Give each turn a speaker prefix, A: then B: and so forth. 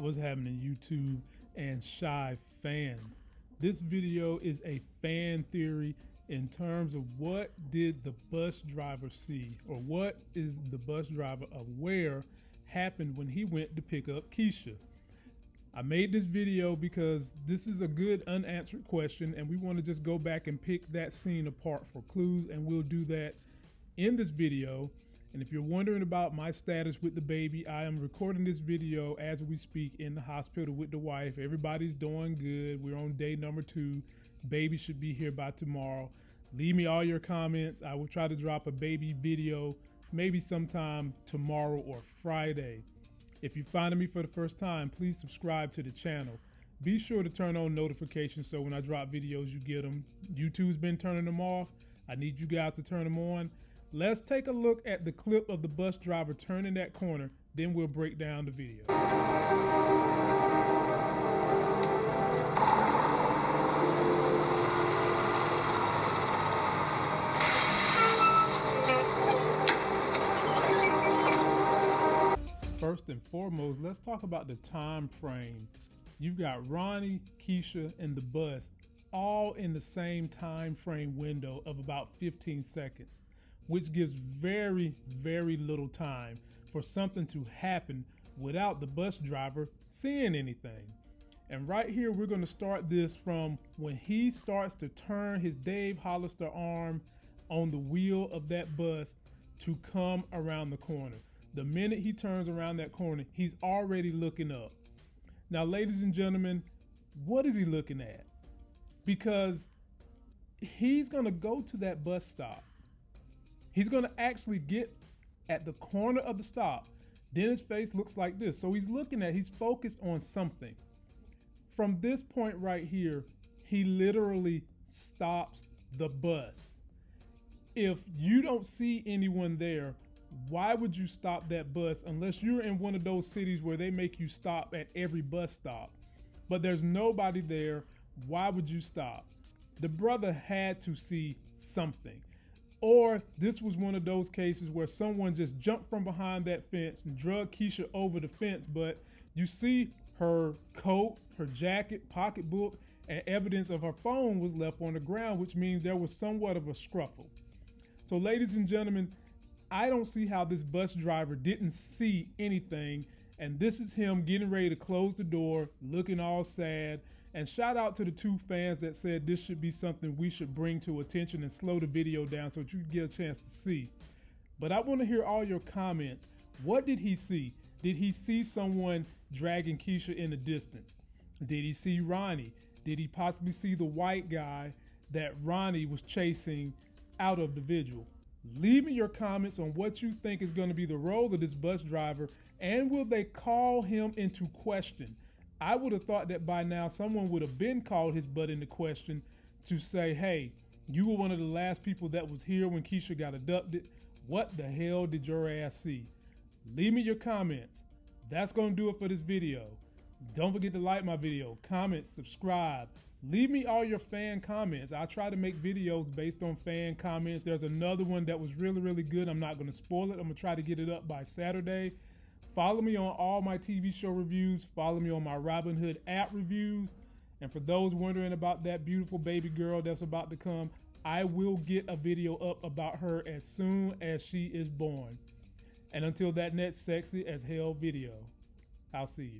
A: What's happening, YouTube and Chi fans? This video is a fan theory in terms of what did the bus driver see, or what is the bus driver aware happened when he went to pick up Keisha. I made this video because this is a good unanswered question, and we want to just go back and pick that scene apart for clues, and we'll do that in this video. And if you're wondering about my status with the baby, I am recording this video as we speak in the hospital with the wife. Everybody's doing good. We're on day number two. Baby should be here by tomorrow. Leave me all your comments. I will try to drop a baby video maybe sometime tomorrow or Friday. If you're finding me for the first time, please subscribe to the channel. Be sure to turn on notifications so when I drop videos, you get them. YouTube's been turning them off. I need you guys to turn them on. Let's take a look at the clip of the bus driver turning that corner, then we'll break down the video. First and foremost, let's talk about the time frame. You've got Ronnie, Keisha, and the bus all in the same time frame window of about 15 seconds which gives very, very little time for something to happen without the bus driver seeing anything. And right here, we're gonna start this from when he starts to turn his Dave Hollister arm on the wheel of that bus to come around the corner. The minute he turns around that corner, he's already looking up. Now, ladies and gentlemen, what is he looking at? Because he's gonna go to that bus stop He's going to actually get at the corner of the stop. Then his face looks like this. So he's looking at, he's focused on something. From this point right here, he literally stops the bus. If you don't see anyone there, why would you stop that bus unless you're in one of those cities where they make you stop at every bus stop? But there's nobody there. Why would you stop? The brother had to see something. Or this was one of those cases where someone just jumped from behind that fence and drug Keisha over the fence, but you see her coat, her jacket, pocketbook, and evidence of her phone was left on the ground, which means there was somewhat of a scruffle. So, ladies and gentlemen, I don't see how this bus driver didn't see anything. And this is him getting ready to close the door, looking all sad, and shout out to the two fans that said this should be something we should bring to attention and slow the video down so that you get a chance to see. But I want to hear all your comments. What did he see? Did he see someone dragging Keisha in the distance? Did he see Ronnie? Did he possibly see the white guy that Ronnie was chasing out of the vigil? Leave me your comments on what you think is going to be the role of this bus driver and will they call him into question? I would have thought that by now someone would have been called his butt into question to say, hey, you were one of the last people that was here when Keisha got abducted. What the hell did your ass see? Leave me your comments. That's going to do it for this video. Don't forget to like my video, comment, subscribe. Leave me all your fan comments. I try to make videos based on fan comments. There's another one that was really, really good. I'm not going to spoil it. I'm going to try to get it up by Saturday. Follow me on all my TV show reviews. Follow me on my Robinhood app reviews. And for those wondering about that beautiful baby girl that's about to come, I will get a video up about her as soon as she is born. And until that next sexy as hell video, I'll see you.